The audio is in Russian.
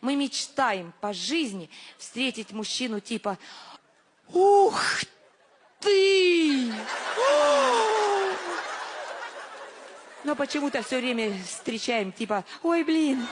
Мы мечтаем по жизни встретить мужчину типа «Ух ты!» Но почему-то все время встречаем типа «Ой, блин!»